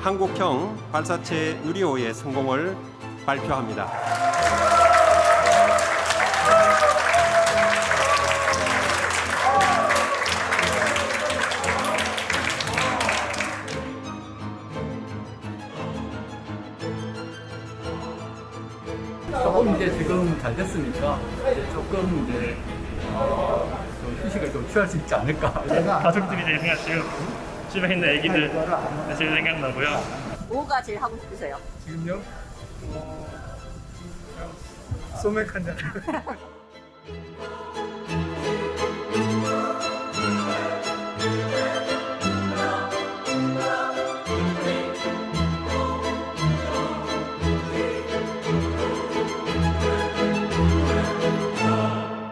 한국형 발사체 누리호의 성공을 발표합니다. 조금 이제 지금 잘 됐으니까 이제 조금 이제 어, 좀 휴식을 좀 취할 수 있지 않을까. 가족들이 제일 생각 지금 집에 있는 애기들 제일 생각나고요. 뭐가 제일 하고 싶으세요? 지금요? 어, 소맥 한 잔.